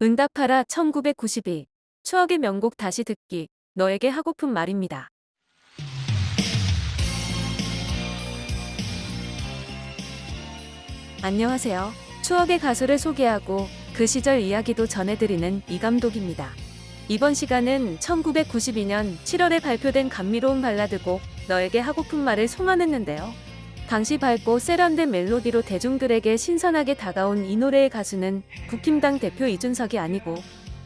응답하라 1992 추억의 명곡 다시 듣기 너에게 하고픈 말입니다. 안녕하세요. 추억의 가수를 소개하고 그 시절 이야기도 전해드리는 이 감독입니다. 이번 시간은 1992년 7월에 발표된 감미로운 발라드곡 너에게 하고픈 말을 송환했는데요. 당시 밝고 세련된 멜로디로 대중들에게 신선하게 다가온 이 노래의 가수는 국힘당 대표 이준석이 아니고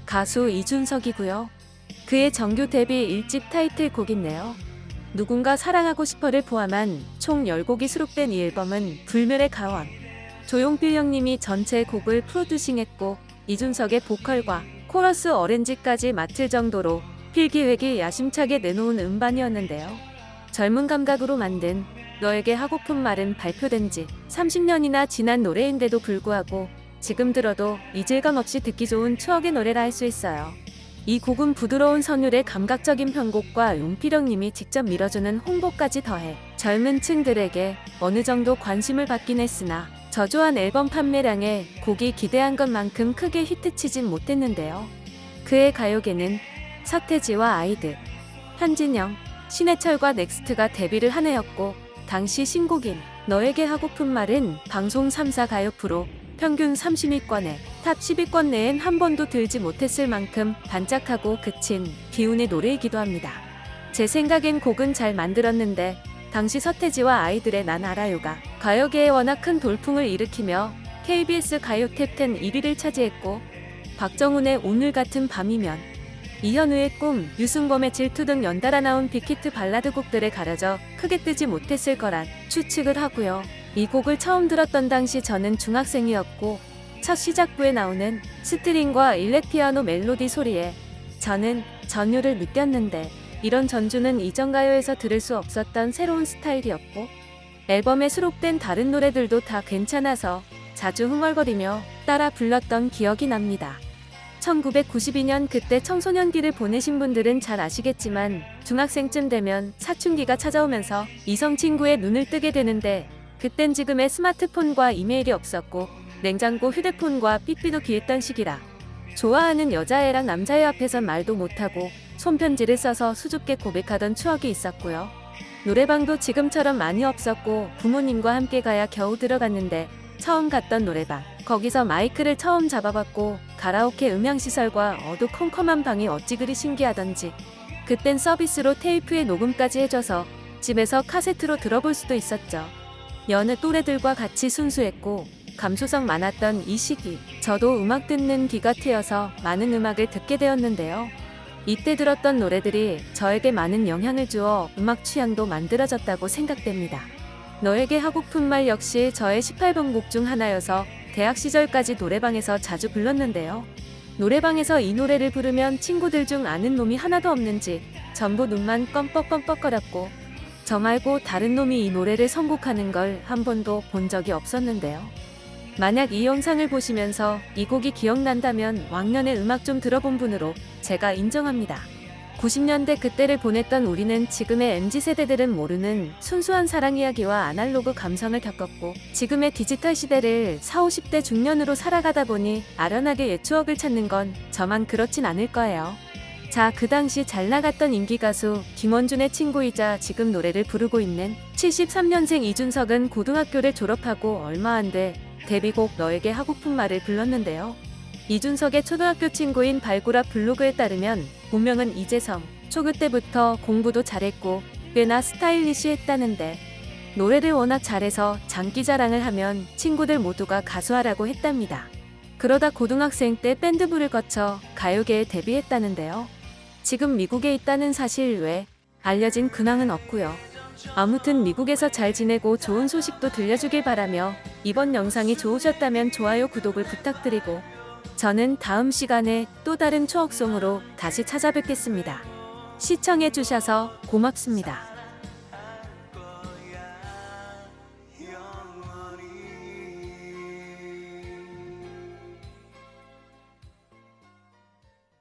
가수 이준석이고요. 그의 정규 데뷔 1집 타이틀곡인데요. 누군가 사랑하고 싶어를 포함한 총 10곡이 수록된 이 앨범은 불멸의 가원. 조용필 형님이 전체 곡을 프로듀싱했고 이준석의 보컬과 코러스 어렌지까지 맡을 정도로 필기획이 야심차게 내놓은 음반이었는데요. 젊은 감각으로 만든 너에게 하고픈 말은 발표된 지 30년이나 지난 노래인데도 불구하고 지금 들어도 이질감 없이 듣기 좋은 추억의 노래라 할 수 있어요. 이 곡은 부드러운 선율의 감각적인 편곡과 용필형님이 직접 밀어주는 홍보까지 더해 젊은 층들에게 어느 정도 관심을 받긴 했으나 저조한 앨범 판매량에 곡이 기대한 것만큼 크게 히트치진 못했는데요. 그 해 가요계는 서태지와 아이들, 현진영, 신해철과 넥스트가 데뷔를 한 해였고 당시 신곡인 너에게 하고픈 말은 방송 3사 가요 프로 평균 30위권에 top 10위권 내엔 한 번도 들지 못했을 만큼 반짝하고 그친 비운의 노래이기도 합니다. 제 생각엔 곡은 잘 만들었는데 당시 서태지와 아이들의 난 알아요가 가요계에 워낙 큰 돌풍을 일으키며 KBS 가요 톱10 1위를 차지했고 박정운의 오늘 같은 밤이면 이현우의 꿈, 유승범의 질투 등 연달아 나온 빅히트 발라드 곡들에 가려져 크게 뜨지 못했을 거란 추측을 하고요. 이 곡을 처음 들었던 당시 저는 중학생이었고 첫 시작부에 나오는 스트링과 일렉피아노 멜로디 소리에 저는 전율을 느꼈는데 이런 전주는 이전 가요에서 들을 수 없었던 새로운 스타일이었고 앨범에 수록된 다른 노래들도 다 괜찮아서 자주 흥얼거리며 따라 불렀던 기억이 납니다. 1992년 그때 청소년기를 보내신 분들은 잘 아시겠지만 중학생쯤 되면 사춘기가 찾아오면서 이성 친구의 눈을 뜨게 되는데 그땐 지금의 스마트폰과 이메일이 없었고 냉장고 휴대폰과 삐삐도 귀했던 시기라 좋아하는 여자애랑 남자애 앞에서 말도 못하고 손편지를 써서 수줍게 고백하던 추억이 있었고요. 노래방도 지금처럼 많이 없었고 부모님과 함께 가야 겨우 들어갔는데 처음 갔던 노래방 거기서 마이크를 처음 잡아봤고 가라오케 음향시설과 어두컴컴한 방이 어찌 그리 신기하던지 그땐 서비스로 테이프에 녹음까지 해줘서 집에서 카세트로 들어볼 수도 있었죠. 여느 또래들과 같이 순수했고 감수성 많았던 이 시기 저도 음악 듣는 귀가 트여서 많은 음악을 듣게 되었는데요. 이때 들었던 노래들이 저에게 많은 영향을 주어 음악 취향도 만들어졌다고 생각됩니다. 너에게 하고픈 말 역시 저의 18번 곡 중 하나여서 대학 시절까지 노래방에서 자주 불렀는데요. 노래방에서 이 노래를 부르면 친구들 중 아는 놈이 하나도 없는지 전부 눈만 껌뻑껌뻑거렸고 저 말고 다른 놈이 이 노래를 선곡하는 걸 한 번도 본 적이 없었는데요. 만약 이 영상을 보시면서 이 곡이 기억난다면 왕년의 음악 좀 들어본 분으로 제가 인정합니다. 90년대 그때를 보냈던 우리는 지금의 MZ세대들은 모르는 순수한 사랑 이야기와 아날로그 감성을 겪었고 지금의 디지털 시대를 40, 50대 중년으로 살아가다 보니 아련하게 옛 추억을 찾는 건 저만 그렇진 않을 거예요. 자, 그 당시 잘 나갔던 인기 가수 김원준의 친구이자 지금 노래를 부르고 있는 73년생 이준석은 고등학교를 졸업하고 얼마 안 돼 데뷔곡 너에게 하고픈 말을 불렀는데요. 이준석의 초등학교 친구인 발구라 블로그에 따르면 본명은 이재성, 초그 때부터 공부도 잘했고 꽤나 스타일리시했다는데 노래를 워낙 잘해서 장기 자랑을 하면 친구들 모두가 가수하라고 했답니다. 그러다 고등학생 때 밴드부를 거쳐 가요계에 데뷔했다는데요. 지금 미국에 있다는 사실 외 알려진 근황은 없고요. 아무튼 미국에서 잘 지내고 좋은 소식도 들려주길 바라며 이번 영상이 좋으셨다면 좋아요 구독을 부탁드리고 저는 다음 시간에 또 다른 추억송으로 다시 찾아뵙겠습니다. 시청해주셔서 고맙습니다.